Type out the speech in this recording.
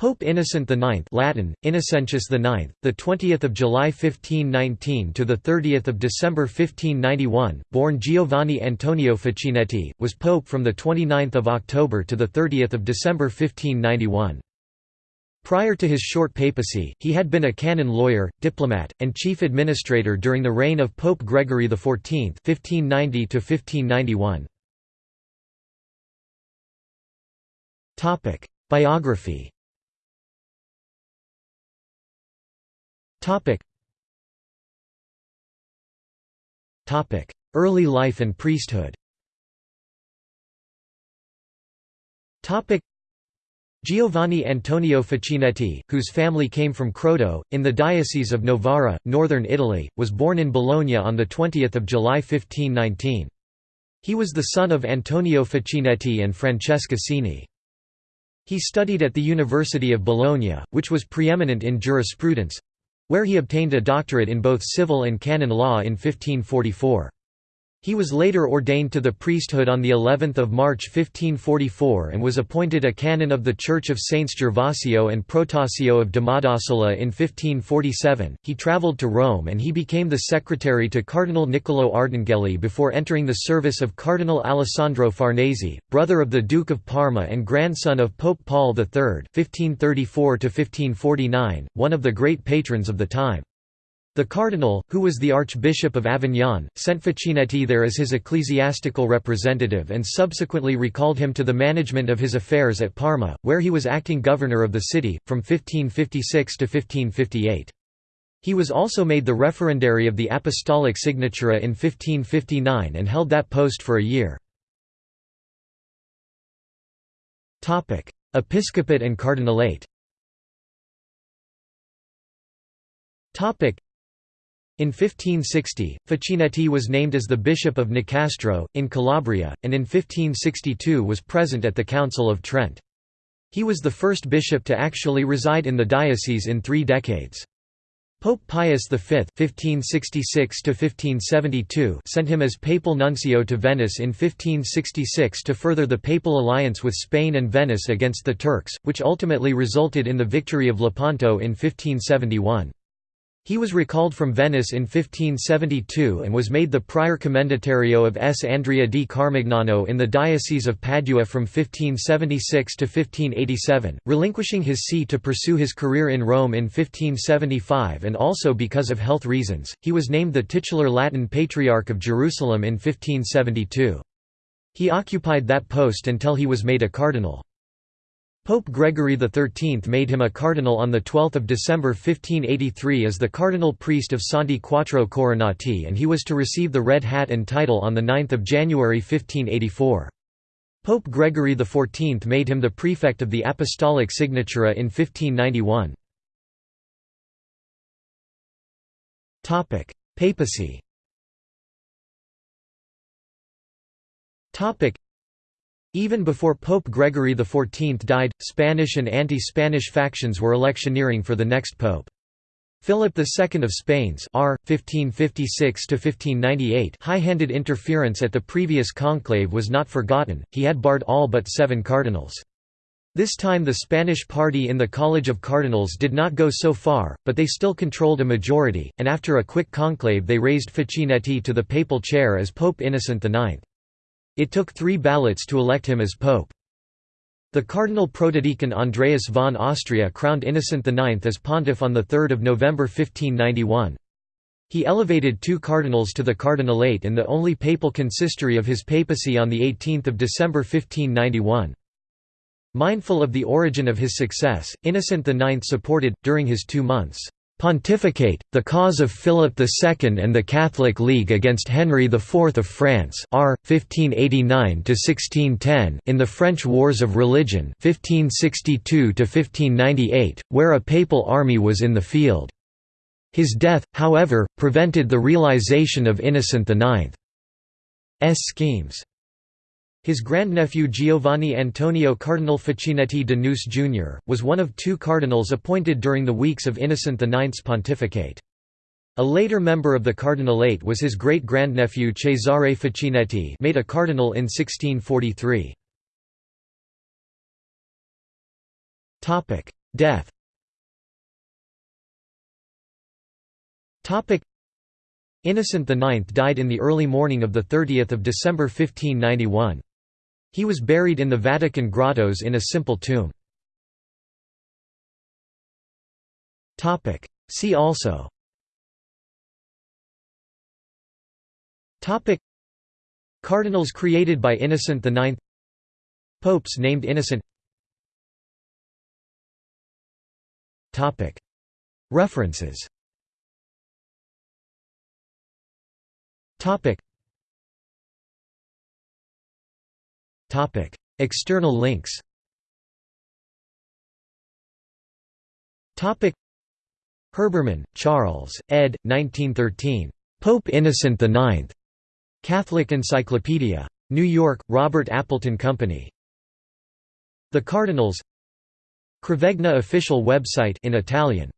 Pope Innocent IX Latin, Innocentius IX, the 20th of July 1519 to the 30th of December 1591, born Giovanni Antonio Facchinetti, was pope from the 29th of October to the 30th of December 1591. Prior to his short papacy, he had been a canon lawyer, diplomat, and chief administrator during the reign of Pope Gregory XIV (1590 1591). Topic: Biography. Topic. Topic: Early life and priesthood. Topic. Giovanni Antonio Facchinetti, whose family came from Croto, in the Diocese of Novara, northern Italy, was born in Bologna on 20 July 1519. He was the son of Antonio Facchinetti and Francesca Cini. He studied at the University of Bologna, which was preeminent in jurisprudence, where he obtained a doctorate in both civil and canon law in 1544. He was later ordained to the priesthood on the 11th of March 1544 and was appointed a canon of the Church of Saints Gervasio and Protasio of Domodossola in 1547. He traveled to Rome and he became the secretary to Cardinal Niccolò Ardinghelli before entering the service of Cardinal Alessandro Farnese, brother of the Duke of Parma and grandson of Pope Paul III (1534–1549), one of the great patrons of the time. The cardinal, who was the Archbishop of Avignon, sent Facchinetti there as his ecclesiastical representative and subsequently recalled him to the management of his affairs at Parma, where he was acting governor of the city, from 1556 to 1558. He was also made the referendary of the Apostolic Signatura in 1559 and held that post for a year. Episcopate and cardinalate in 1560, Facchinetti was named as the Bishop of Nicastro, in Calabria, and in 1562 was present at the Council of Trent. He was the first bishop to actually reside in the diocese in three decades. Pope Pius V (1566–1572) sent him as papal nuncio to Venice in 1566 to further the papal alliance with Spain and Venice against the Turks, which ultimately resulted in the victory of Lepanto in 1571. He was recalled from Venice in 1572 and was made the prior commendatario of S. Andrea di Carmignano in the Diocese of Padua from 1576 to 1587, relinquishing his see to pursue his career in Rome in 1575 and also because of health reasons, he was named the titular Latin Patriarch of Jerusalem in 1572. He occupied that post until he was made a cardinal. Pope Gregory XIII made him a cardinal on 12 December 1583 as the cardinal priest of Santi Quattro Coronati and he was to receive the Red Hat and title on 9 January 1584. Pope Gregory XIV made him the prefect of the Apostolic Signatura in 1591. Papacy even before Pope Gregory XIV died, Spanish and anti-Spanish factions were electioneering for the next pope. Philip II of Spain's R. 1556 high-handed interference at the previous conclave was not forgotten, he had barred all but seven cardinals. This time the Spanish party in the College of Cardinals did not go so far, but they still controlled a majority, and after a quick conclave they raised Facchinetti to the papal chair as Pope Innocent IX. It took three ballots to elect him as pope. The cardinal protodeacon Andreas von Austria crowned Innocent IX as pontiff on 3 November 1591. He elevated two cardinals to the cardinalate in the only papal consistory of his papacy on 18 December 1591. Mindful of the origin of his success, Innocent IX supported, during his two months' pontificate, the cause of Philip II and the Catholic League against Henry IV of France R. 1589 in the French Wars of Religion 1562 where a papal army was in the field. His death, however, prevented the realization of Innocent IX's schemes. His grandnephew Giovanni Antonio Cardinal Facchinetti de Nuce Jr., was one of two cardinals appointed during the weeks of Innocent IX's pontificate. A later member of the cardinalate was his great-grandnephew Cesare Facchinetti made a cardinal in 1643. Death Innocent IX died in the early morning of 30 December 1591. He was buried in the Vatican grottos in a simple tomb. See also. Cardinals created by Innocent IX Popes named Innocent. References External links Herbermann, Charles, ed. 1913. Pope Innocent IX. Catholic Encyclopedia. New York, Robert Appleton Company. The Cardinals Cravegna official website in Italian